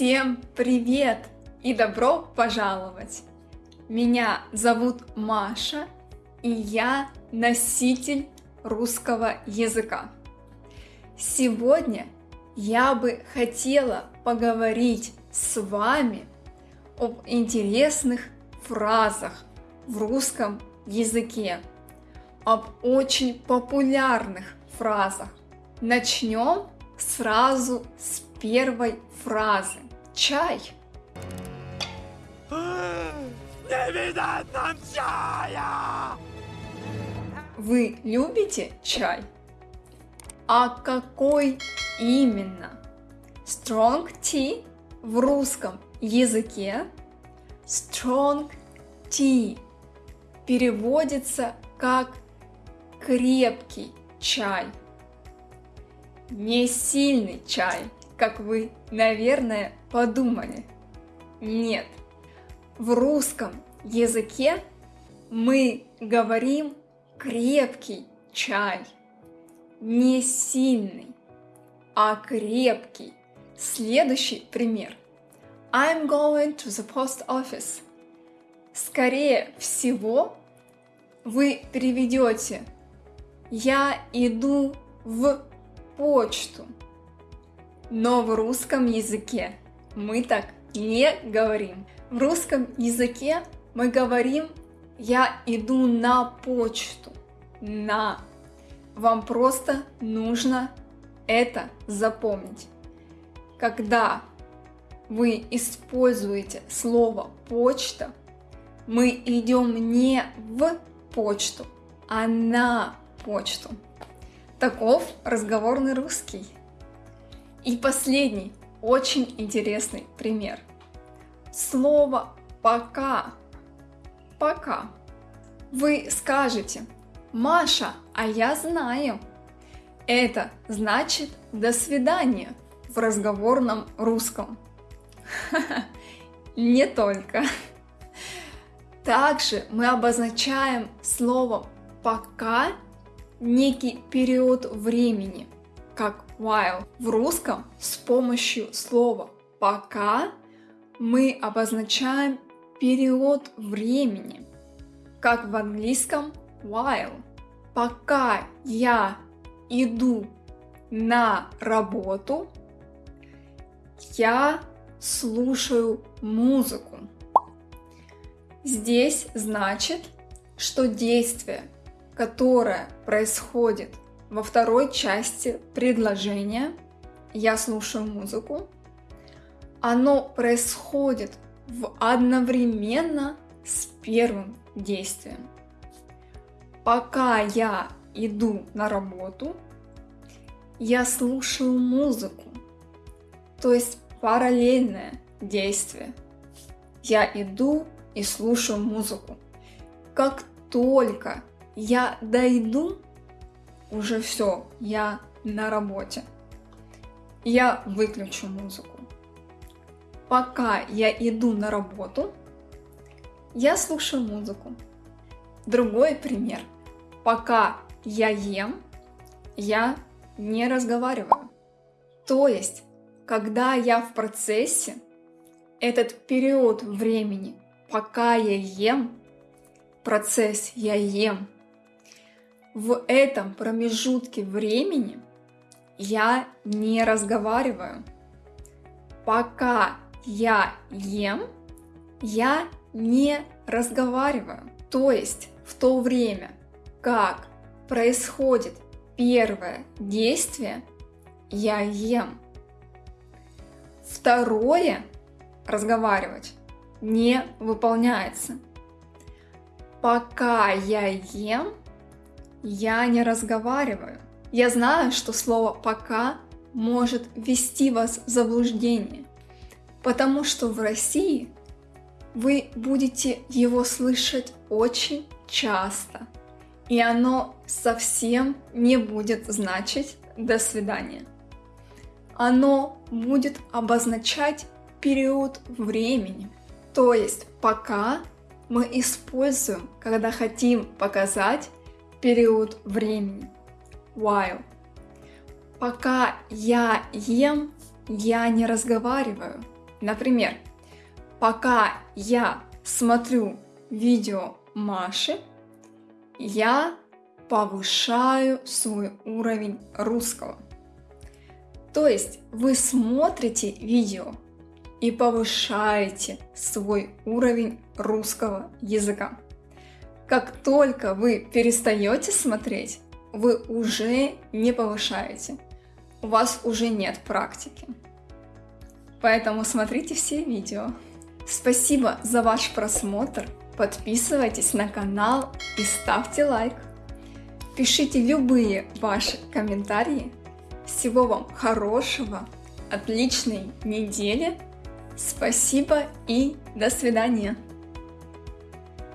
Всем привет и добро пожаловать! Меня зовут Маша, и я носитель русского языка. Сегодня я бы хотела поговорить с вами об интересных фразах в русском языке, об очень популярных фразах. Начнем сразу с первой фразы. Чай. Не видать нам чая! Вы любите чай? А какой именно? Strong tea в русском языке strong tea переводится как крепкий чай. Не сильный чай, как вы, наверное, подумали. Нет. В русском языке мы говорим крепкий чай. Не сильный, а крепкий. Следующий пример. I'm going to the post office. Скорее всего, вы переведете «Я иду в почту». Но в русском языке мы так не говорим. В русском языке мы говорим «Я иду на почту». На. Вам просто нужно это запомнить. Когда вы используете слово почта, мы идем не в почту, а на почту. Таков разговорный русский. И последний, очень интересный пример. Слово «пока». «Пока». Вы скажете, Маша, а я знаю. Это значит «до свидания» в разговорном русском. Не только. Также мы обозначаем слово «пока» некий период времени, как while. В русском с помощью слова «пока» мы обозначаем период времени, как в английском while. Пока я иду на работу, я слушаю музыку. Здесь значит, что действие, которое происходит во второй части предложения «я слушаю музыку», оно происходит в одновременно с первым действием. Пока я иду на работу, я слушаю музыку, то есть параллельное действие. Я иду и слушаю музыку. Как только я дойду, уже все, я на работе. Я выключу музыку. Пока я иду на работу, я слушаю музыку. Другой пример. Пока я ем, я не разговариваю. То есть когда я в процессе, этот период времени, пока я ем, процесс я ем, в этом промежутке времени я не разговариваю. Пока я ем, я не разговариваю. То есть в то время, как происходит первое действие, я ем. Второе, разговаривать, не выполняется. Пока я ем, я не разговариваю. Я знаю, что слово «пока» может ввести вас в заблуждение, потому что в России вы будете его слышать очень часто, и оно совсем не будет значить «до свидания» оно будет обозначать период времени. То есть пока мы используем, когда хотим показать период времени. While. Пока я ем, я не разговариваю. Например, пока я смотрю видео Маши, я повышаю свой уровень русского. То есть вы смотрите видео и повышаете свой уровень русского языка. Как только вы перестаете смотреть, вы уже не повышаете. У вас уже нет практики. Поэтому смотрите все видео. Спасибо за ваш просмотр. Подписывайтесь на канал и ставьте лайк. Пишите любые ваши комментарии. Всего вам хорошего, отличной недели. Спасибо и до свидания.